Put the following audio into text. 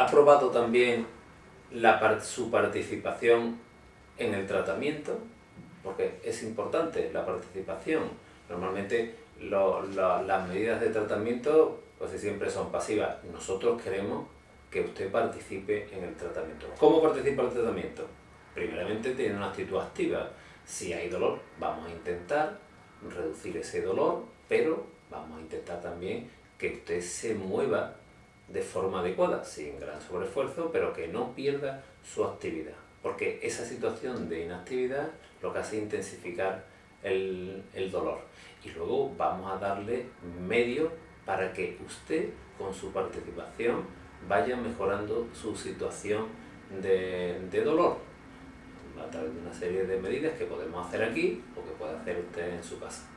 ¿Ha probado también su participación en el tratamiento? Porque es importante la participación. Normalmente las medidas de tratamiento pues siempre son pasivas. Nosotros queremos que usted participe en el tratamiento. ¿Cómo participa el tratamiento? Primeramente tiene una actitud activa. Si hay dolor, vamos a intentar reducir ese dolor, pero vamos a intentar también que usted se mueva de forma adecuada, sin gran sobreesfuerzo, pero que no pierda su actividad. Porque esa situación de inactividad lo que hace es intensificar el, el dolor. Y luego vamos a darle medios para que usted, con su participación, vaya mejorando su situación de, de dolor a través de una serie de medidas que podemos hacer aquí o que puede hacer usted en su casa.